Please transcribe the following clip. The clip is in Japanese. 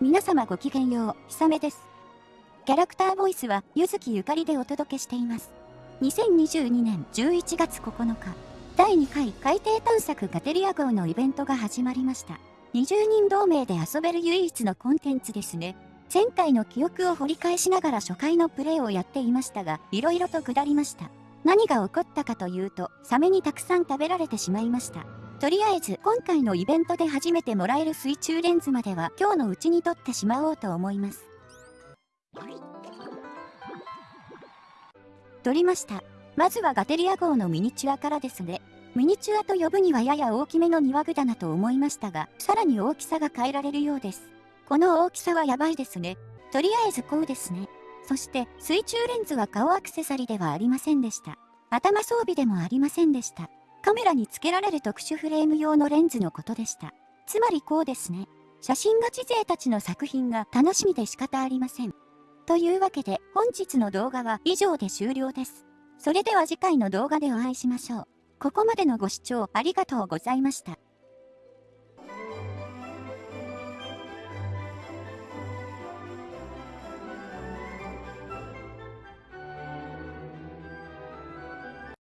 皆様ごきげんよう、ひさめです。キャラクターボイスは、ゆずきゆかりでお届けしています。2022年11月9日、第2回海底探索ガテリア号のイベントが始まりました。20人同盟で遊べる唯一のコンテンツですね。前回の記憶を掘り返しながら初回のプレイをやっていましたが、色々と下りました。何が起こったかというと、サメにたくさん食べられてしまいました。とりあえず今回のイベントで初めてもらえる水中レンズまでは今日のうちに撮ってしまおうと思います。撮りました。まずはガテリア号のミニチュアからですね。ミニチュアと呼ぶにはやや大きめの庭具だなと思いましたが、さらに大きさが変えられるようです。この大きさはやばいですね。とりあえずこうですね。そして水中レンズは顔アクセサリーではありませんでした。頭装備でもありませんでした。カメラに付けられる特殊フレーム用のレンズのことでした。つまりこうですね。写真ガチ勢たちの作品が楽しみで仕方ありません。というわけで本日の動画は以上で終了です。それでは次回の動画でお会いしましょう。ここまでのご視聴ありがとうございました。